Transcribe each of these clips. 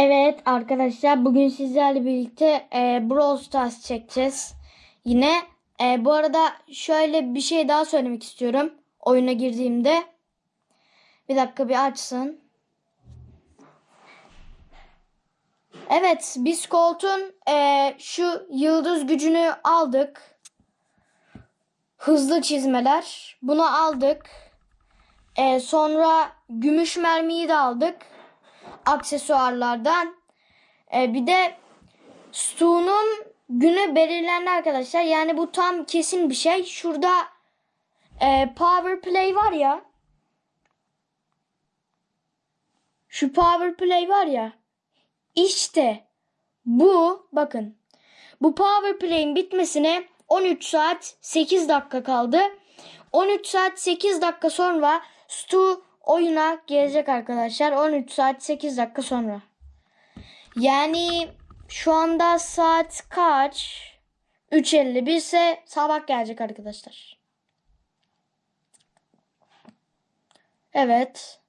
Evet arkadaşlar bugün sizlerle birlikte e, Brawl Stars çekeceğiz. Yine e, bu arada şöyle bir şey daha söylemek istiyorum. Oyuna girdiğimde. Bir dakika bir açsın. Evet biz Colt'un e, şu yıldız gücünü aldık. Hızlı çizmeler. Bunu aldık. E, sonra gümüş mermiyi de aldık aksesuarlardan. Ee, bir de Stu'nun günü belirlendi arkadaşlar. Yani bu tam kesin bir şey. Şurada e, power play var ya. Şu power play var ya. İşte bu bakın. Bu power play'in bitmesine 13 saat 8 dakika kaldı. 13 saat 8 dakika sonra Stu oyuna gelecek arkadaşlar. 13 saat 8 dakika sonra. Yani şu anda saat kaç? 3.51 ise sabah gelecek arkadaşlar. Evet.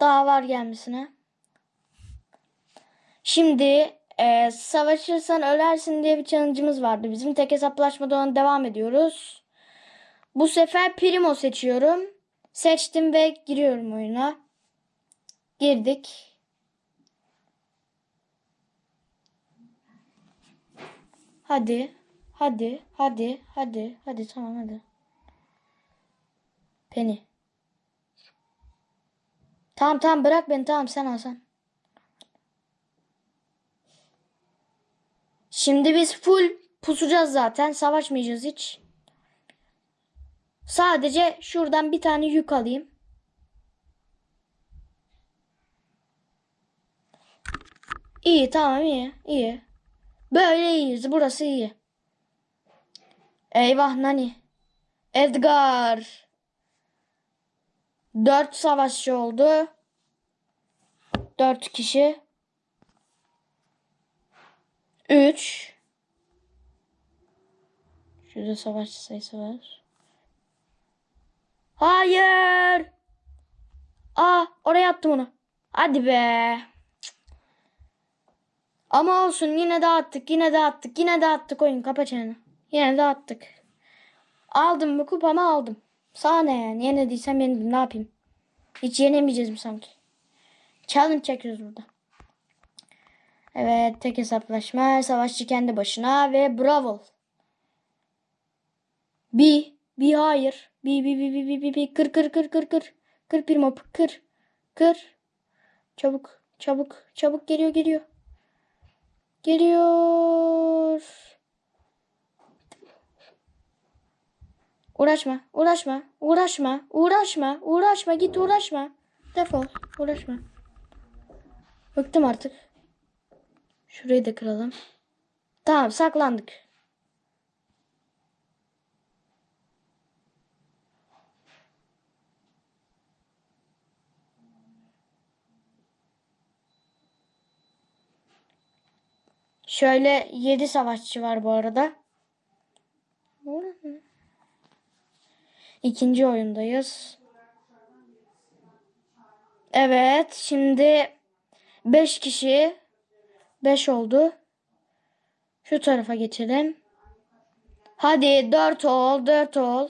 Daha var gelmesine. Şimdi e, savaşırsan ölersin diye bir challenge'ımız vardı. Bizim tek hesaplaşmadan devam ediyoruz. Bu sefer Primo seçiyorum. Seçtim ve giriyorum oyuna. Girdik. Hadi. Hadi. Hadi. Hadi. Hadi tamam hadi. Penny. Tamam tamam bırak beni tamam sen al sen. Şimdi biz full pusacağız zaten. Savaşmayacağız hiç. Sadece şuradan bir tane yük alayım. İyi tamam iyi iyi. Böyle iyiyiz. Burası iyi. Eyvah Nani. Edgar. Dört savaşçı oldu. Dört kişi. Üç. Şurada savaşçı sayısı var. Hayır. Aa oraya attım onu. Hadi be. Ama olsun yine dağıttık yine dağıttık yine dağıttık oyun kapa çeneni. Yine dağıttık. Aldım mı kupamı aldım. Sana ne yani yenediysem yenildim ne yapayım. Hiç yenemeyeceğiz mi sanki? Challenge çekiyoruz burada. Evet tek hesaplaşma. Savaşçı kendi başına ve bravo. Bir. Bir hayır. Bir bir bir bir bir bir bir. Kır kır kır kır kır. Kır bir mop. Kır. Kır. Çabuk. Çabuk. Çabuk geliyor geliyor. Geliyor. Uğraşma. Uğraşma. Uğraşma. Uğraşma. Uğraşma. Git uğraşma. Defol. Uğraşma. Bıktım artık. Şurayı da kıralım. Tamam saklandık. Şöyle 7 savaşçı var bu arada. İkinci oyundayız. Evet şimdi 5 kişi 5 oldu. Şu tarafa geçelim. Hadi 4 ol 4 ol.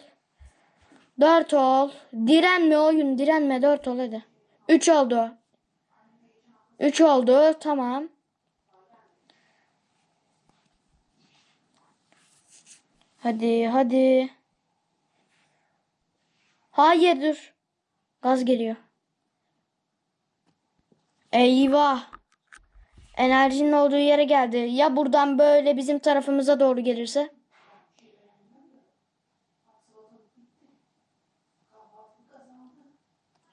4 ol. Direnme oyun direnme 4 ol hadi. 3 oldu. 3 oldu tamam. Hadi hadi. Hayır dur. Gaz geliyor. Eyvah. Enerjinin olduğu yere geldi. Ya buradan böyle bizim tarafımıza doğru gelirse?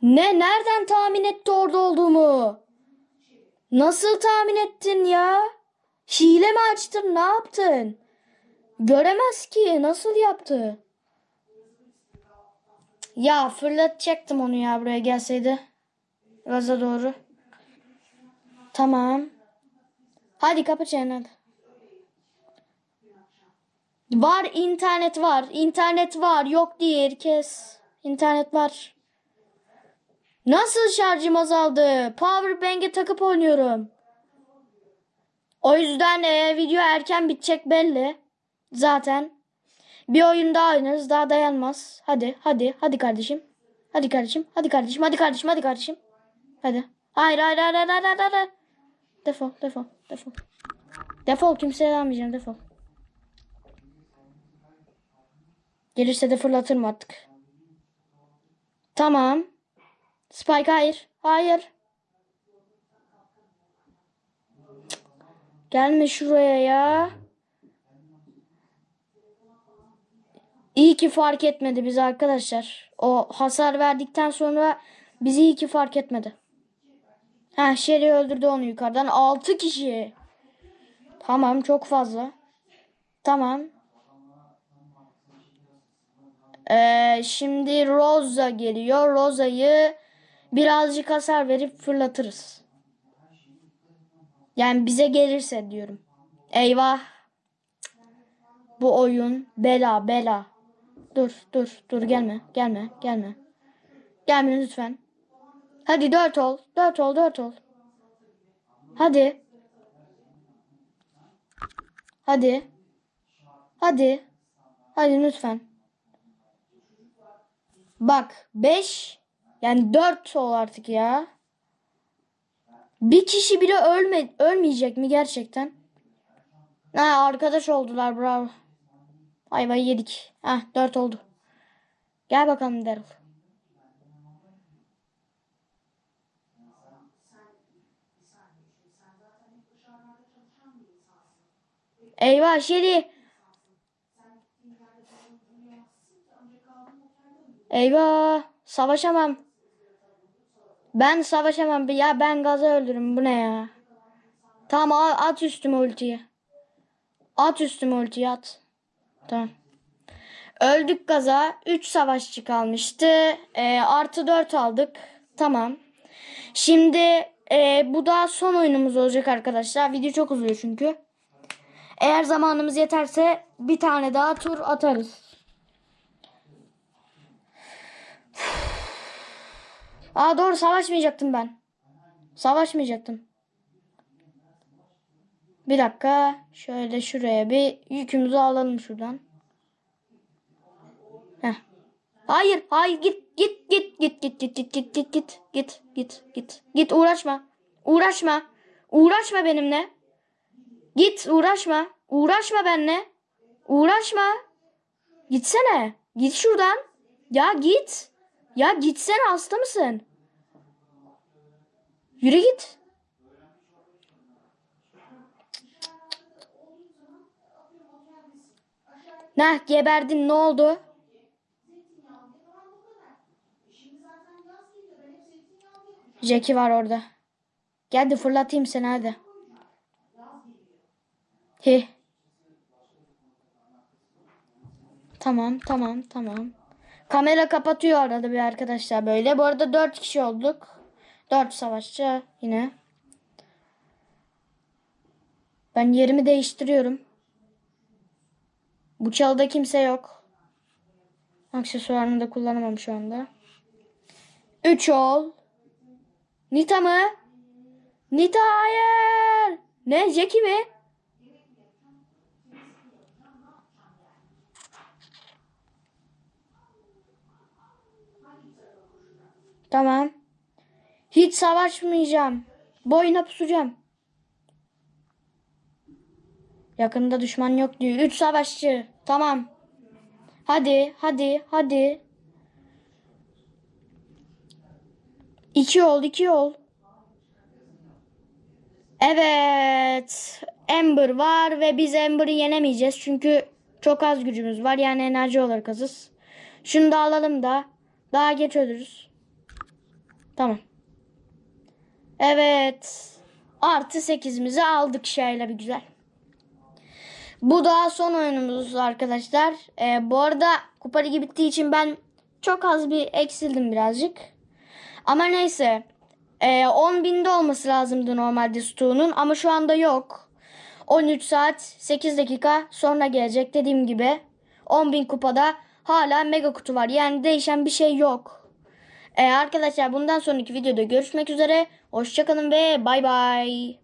Ne? Nereden tahmin etti orada olduğumu? Nasıl tahmin ettin ya? Hile mi açtın? Ne yaptın? Göremez ki. Nasıl yaptı? Ya fırlatacaktım onu ya buraya gelseydi. Gaza doğru. Tamam. Hadi kapı çeneni. Var internet var. İnternet var. Yok değil kes. İnternet var. Nasıl şarjım azaldı? Power bank'e takıp oynuyorum. O yüzden e, video erken bitecek belli. Zaten. Bir oyun daha oynarız. Daha dayanmaz. Hadi hadi hadi kardeşim. Hadi kardeşim. Hadi kardeşim. Hadi kardeşim. Hadi kardeşim. Hadi. Hayır hayır hayır hayır hayır hayır. Defol defol defol. Defol kimseye vermeyeceğim defol. Gelirse de fırlatırım artık. Tamam. Spike hayır. Hayır. Gelme şuraya ya. İyi ki fark etmedi bizi arkadaşlar. O hasar verdikten sonra bizi iyi ki fark etmedi. Ha Sherry öldürdü onu yukarıdan. 6 kişi. Tamam çok fazla. Tamam. Ee, şimdi Rosa geliyor. Rosa'yı birazcık hasar verip fırlatırız. Yani bize gelirse diyorum. Eyvah. Bu oyun bela bela. Dur dur dur gelme gelme gelme. Gelme lütfen. Hadi dört ol. Dört ol dört ol. Hadi. Hadi. Hadi. Hadi lütfen. Bak 5 yani 4 ol artık ya. Bir kişi bile ölme ölmeyecek mi gerçekten? Ha arkadaş oldular bravo. Ayvayı yedik. Ha 4 oldu. Gel bakalım Daryl. Eyvah Şeri. Eyvah. Savaşamam. Ben savaşamam. Ya ben gaza öldürürüm. Bu ne ya? Tamam at üstüme ultiyi. At üstüme ultiyi at. Tamam. Öldük gaza. 3 savaşçı kalmıştı. Ee, artı 4 aldık. Tamam. Şimdi e, bu da son oyunumuz olacak arkadaşlar. Video çok uzuyor çünkü. Eğer zamanımız yeterse bir tane daha tur atarız. Aa doğru savaşmayacaktım ben. Savaşmayacaktım. Bir dakika. Şöyle şuraya bir yükümüzü alalım şuradan. Heh. Hayır, hayır git git git git git git git git git git git git git git uğraşma. Uğraşma. Uğraşma benimle. Git uğraşma. Uğraşma benimle. Uğraşma. Gitsene. Git şuradan. Ya git. Ya gitsene hasta mısın? Yürü git. Nah geberdin ne oldu? Jackie var orada. Gel de fırlatayım seni hadi. Hi. Tamam tamam tamam. Kamera kapatıyor arada bir arkadaşlar böyle. Bu arada 4 kişi olduk. 4 savaşçı yine. Ben yerimi değiştiriyorum. Bu çalıda kimse yok. Aksesuarını da kullanamam şu anda. 3 ol. Nita mı? Nita hayır. Ne? Jackie mi? Tamam. Hiç savaşmayacağım. Boyuna pusacağım. Yakında düşman yok diyor. Üç savaşçı. Tamam. Hadi, hadi, hadi. İki ol, iki ol. Evet. Ember var ve biz Ember'ı yenemeyeceğiz. Çünkü çok az gücümüz var. Yani enerji olarak azız. Şunu da alalım da. Daha geç ölürüz. Tamam. Evet. Artı 8'imizi aldık şöyle bir güzel. Bu da son oyunumuz arkadaşlar. Ee, bu arada kupa ligi bittiği için ben çok az bir eksildim birazcık. Ama neyse. Ee, 10 binde olması lazımdı normalde stoğunun ama şu anda yok. 13 saat 8 dakika sonra gelecek dediğim gibi. 10 bin kupada hala mega kutu var. Yani değişen bir şey yok. Ee, arkadaşlar bundan sonraki videoda görüşmek üzere. Hoşçakalın ve bay bay.